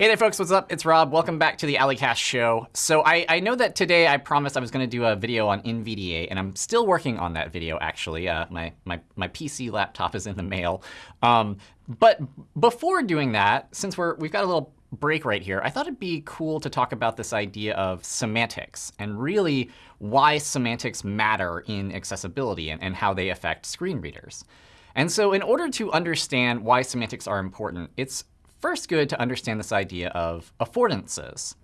Hey there, folks. What's up? It's Rob. Welcome back to the A11ycast show. So I, I know that today I promised I was going to do a video on NVDA, and I'm still working on that video, actually. Uh, my, my, my PC laptop is in the mail. Um, but before doing that, since we're, we've got a little break right here, I thought it'd be cool to talk about this idea of semantics and really why semantics matter in accessibility and, and how they affect screen readers. And so in order to understand why semantics are important, it's first good to understand this idea of affordances.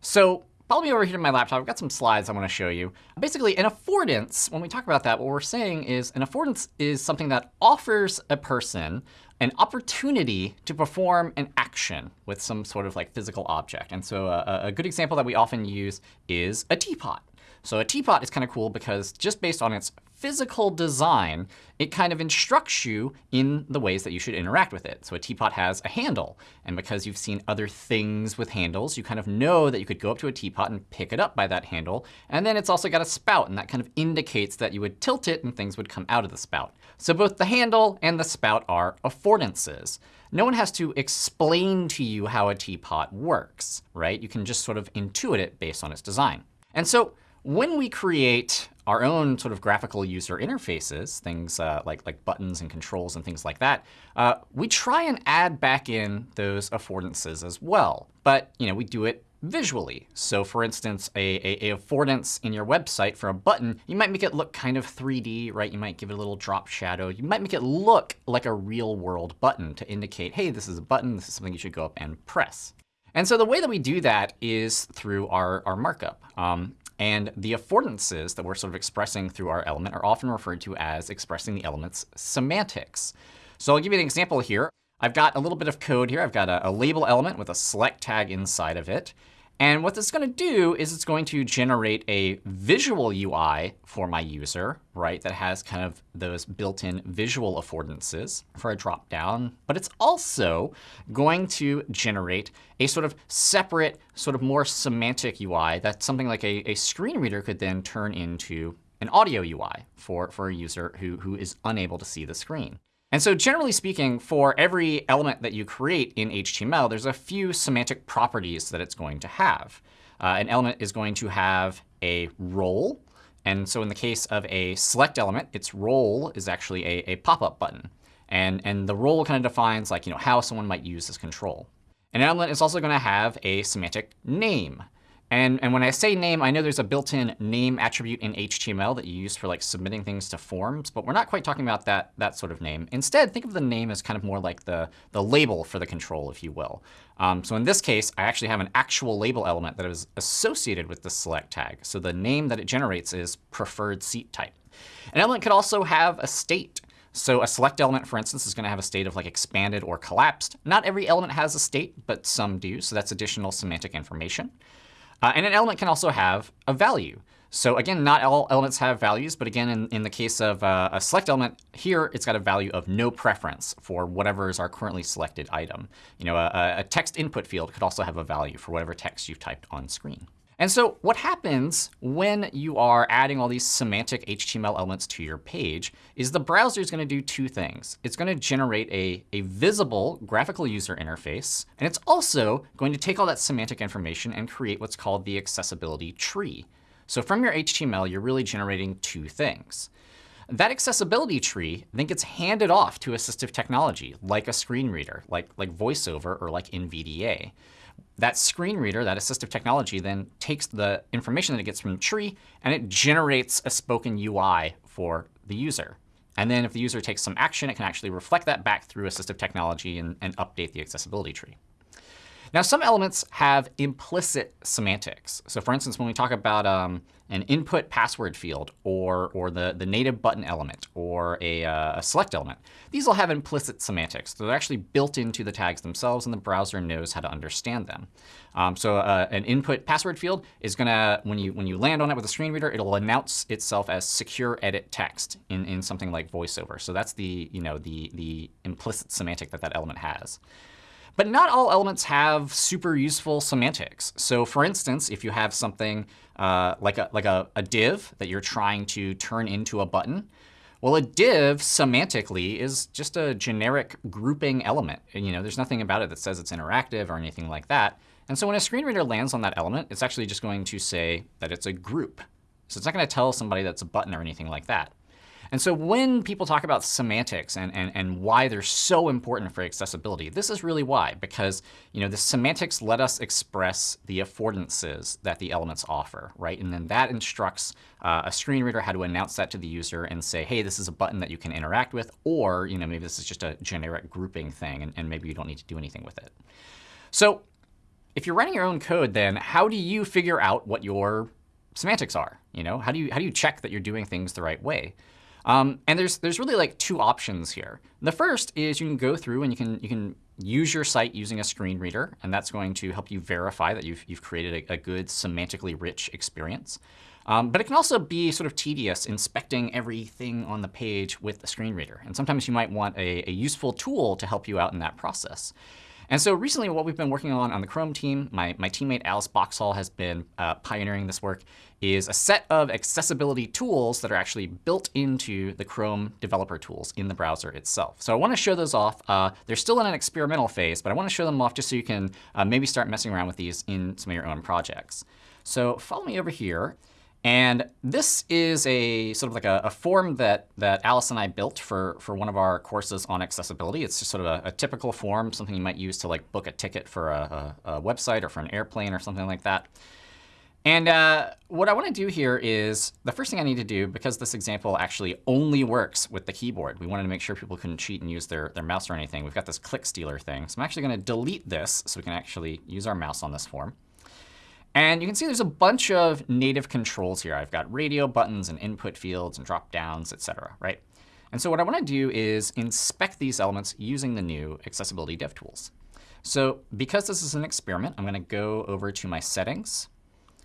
So follow me over here to my laptop. I've got some slides I want to show you. Basically, an affordance, when we talk about that, what we're saying is an affordance is something that offers a person an opportunity to perform an action with some sort of like physical object. And so a, a good example that we often use is a teapot. So a teapot is kind of cool because just based on its physical design, it kind of instructs you in the ways that you should interact with it. So a teapot has a handle. And because you've seen other things with handles, you kind of know that you could go up to a teapot and pick it up by that handle. And then it's also got a spout. And that kind of indicates that you would tilt it and things would come out of the spout. So both the handle and the spout are affordances. No one has to explain to you how a teapot works, right? You can just sort of intuit it based on its design. And so when we create our own sort of graphical user interfaces, things uh, like, like buttons and controls and things like that, uh, we try and add back in those affordances as well. But you know, we do it visually. So for instance, a, a, a, affordance in your website for a button, you might make it look kind of 3D, right? You might give it a little drop shadow. You might make it look like a real world button to indicate, hey, this is a button. This is something you should go up and press. And so the way that we do that is through our, our markup. Um, and the affordances that we're sort of expressing through our element are often referred to as expressing the element's semantics. So I'll give you an example here. I've got a little bit of code here. I've got a, a label element with a select tag inside of it. And what this is going to do is it's going to generate a visual UI for my user, right, that has kind of those built-in visual affordances for a drop-down. But it's also going to generate a sort of separate, sort of more semantic UI that something like a, a screen reader could then turn into an audio UI for, for a user who, who is unable to see the screen. And so generally speaking, for every element that you create in HTML, there's a few semantic properties that it's going to have. Uh, an element is going to have a role. And so in the case of a select element, its role is actually a, a pop-up button. And, and the role kind of defines like, you know, how someone might use this control. An element is also going to have a semantic name. And, and when I say name, I know there's a built-in name attribute in HTML that you use for like submitting things to forms, but we're not quite talking about that, that sort of name. Instead, think of the name as kind of more like the, the label for the control, if you will. Um, so in this case, I actually have an actual label element that is associated with the select tag. So the name that it generates is preferred seat type. An element could also have a state. So a select element, for instance, is going to have a state of like expanded or collapsed. Not every element has a state, but some do. So that's additional semantic information. Uh, and an element can also have a value. So again, not all elements have values. But again, in, in the case of uh, a select element, here it's got a value of no preference for whatever is our currently selected item. You know, a, a text input field could also have a value for whatever text you've typed on screen. And so what happens when you are adding all these semantic HTML elements to your page is the browser is going to do two things. It's going to generate a, a visible graphical user interface. And it's also going to take all that semantic information and create what's called the accessibility tree. So from your HTML, you're really generating two things. That accessibility tree then gets handed off to assistive technology, like a screen reader, like, like VoiceOver or like NVDA that screen reader, that assistive technology, then takes the information that it gets from the tree and it generates a spoken UI for the user. And then if the user takes some action, it can actually reflect that back through assistive technology and, and update the accessibility tree. Now, some elements have implicit semantics. So for instance, when we talk about um, an input password field or, or the, the native button element or a, uh, a select element, these will have implicit semantics. They're actually built into the tags themselves, and the browser knows how to understand them. Um, so uh, an input password field is going to, when you, when you land on it with a screen reader, it'll announce itself as secure edit text in, in something like VoiceOver. So that's the, you know, the, the implicit semantic that that element has. But not all elements have super useful semantics. So for instance, if you have something uh, like, a, like a, a div that you're trying to turn into a button, Well, a div semantically is just a generic grouping element. And, you know, there's nothing about it that says it's interactive or anything like that. And so when a screen reader lands on that element, it's actually just going to say that it's a group. So it's not going to tell somebody that's a button or anything like that. And so when people talk about semantics and, and, and why they're so important for accessibility, this is really why. Because you know, the semantics let us express the affordances that the elements offer, right? And then that instructs uh, a screen reader how to announce that to the user and say, hey, this is a button that you can interact with. Or you know, maybe this is just a generic grouping thing, and, and maybe you don't need to do anything with it. So if you're writing your own code, then how do you figure out what your semantics are? You know, how do you how do you check that you're doing things the right way? Um, and there's there's really like two options here. The first is you can go through and you can you can use your site using a screen reader, and that's going to help you verify that you've you've created a, a good semantically rich experience. Um, but it can also be sort of tedious inspecting everything on the page with a screen reader. And sometimes you might want a, a useful tool to help you out in that process. And so recently what we've been working on on the Chrome team, my, my teammate Alice Boxhall has been uh, pioneering this work, is a set of accessibility tools that are actually built into the Chrome developer tools in the browser itself. So I want to show those off. Uh, they're still in an experimental phase, but I want to show them off just so you can uh, maybe start messing around with these in some of your own projects. So follow me over here. And this is a sort of like a, a, form that, that Alice and I built for, for one of our courses on accessibility. It's just sort of a, a typical form, something you might use to like book a ticket for a, a, website or for an airplane or something like that. And uh, what I want to do here is the first thing I need to do, because this example actually only works with the keyboard, we wanted to make sure people couldn't cheat and use their, their mouse or anything. We've got this click stealer thing. So I'm actually going to delete this so we can actually use our mouse on this form. And you can see there's a bunch of native controls here. I've got radio buttons and input fields and drop downs, et cetera, right? And so what I want to do is inspect these elements using the new Accessibility dev tools. So because this is an experiment, I'm going to go over to my settings.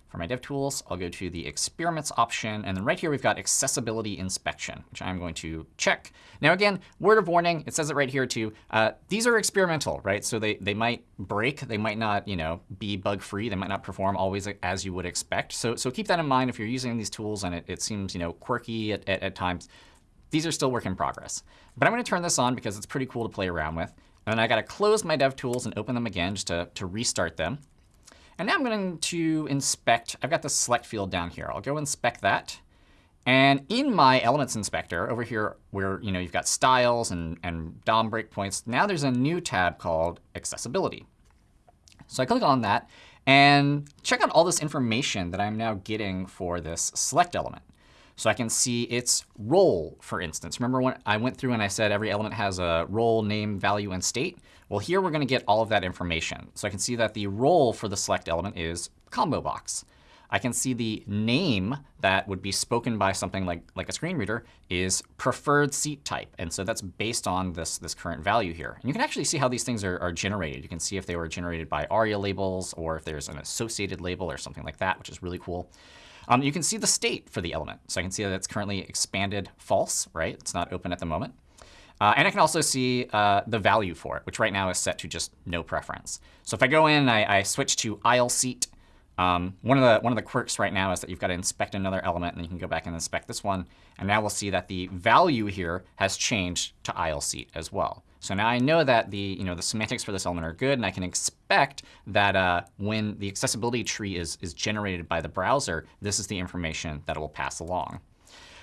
For my DevTools, I'll go to the Experiments option. And then right here, we've got Accessibility Inspection, which I'm going to check. Now, again, word of warning, it says it right here too. Uh, these are experimental, right? So they, they might break. They might not you know, be bug-free. They might not perform always as you would expect. So, so keep that in mind if you're using these tools and it, it seems you know, quirky at, at, at times. These are still work in progress. But I'm going to turn this on because it's pretty cool to play around with. And then I got to close my DevTools and open them again just to, to restart them. And now I'm going to inspect. I've got the select field down here. I'll go inspect that. And in my elements inspector over here where you know, you've got styles and, and DOM breakpoints, now there's a new tab called accessibility. So I click on that and check out all this information that I'm now getting for this select element. So I can see its role, for instance. Remember when I went through and I said every element has a role, name, value, and state? Well, here we're going to get all of that information. So I can see that the role for the select element is combo box. I can see the name that would be spoken by something like, like a screen reader is preferred seat type. And so that's based on this, this current value here. And you can actually see how these things are, are generated. You can see if they were generated by ARIA labels or if there's an associated label or something like that, which is really cool. Um, you can see the state for the element. So I can see that it's currently expanded false, right? It's not open at the moment. Uh, and I can also see uh, the value for it, which right now is set to just no preference. So if I go in, I, I switch to aisle seat. Um, one of the one of the quirks right now is that you've got to inspect another element, and you can go back and inspect this one. And now we'll see that the value here has changed to aisle seat as well. So now I know that the, you know, the semantics for this element are good, and I can expect that uh, when the accessibility tree is, is generated by the browser, this is the information that it will pass along.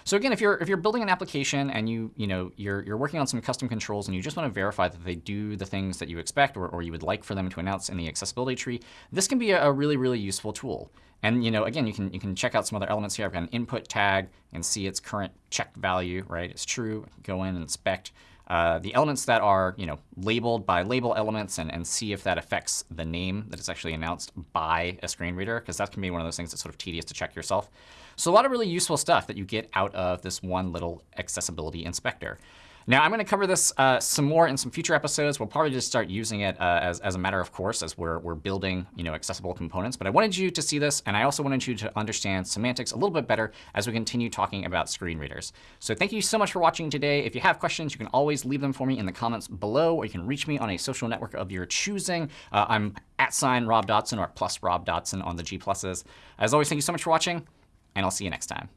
So again, if you're if you're building an application and you you know you're you're working on some custom controls and you just want to verify that they do the things that you expect or, or you would like for them to announce in the accessibility tree, this can be a, a really really useful tool. And you know again, you can you can check out some other elements here. I've got an input tag and see its current checked value. Right, it's true. Go in and inspect. Uh, the elements that are you know, labeled by label elements and, and see if that affects the name that is actually announced by a screen reader, because that can be one of those things that's sort of tedious to check yourself. So a lot of really useful stuff that you get out of this one little accessibility inspector. Now, I'm going to cover this uh, some more in some future episodes. We'll probably just start using it uh, as, as a matter of course as we're, we're building you know, accessible components. But I wanted you to see this, and I also wanted you to understand semantics a little bit better as we continue talking about screen readers. So thank you so much for watching today. If you have questions, you can always leave them for me in the comments below, or you can reach me on a social network of your choosing. Uh, I'm at sign Rob Dodson or plus Rob Dodson on the G+. Pluses. As always, thank you so much for watching, and I'll see you next time.